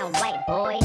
sound white, boy.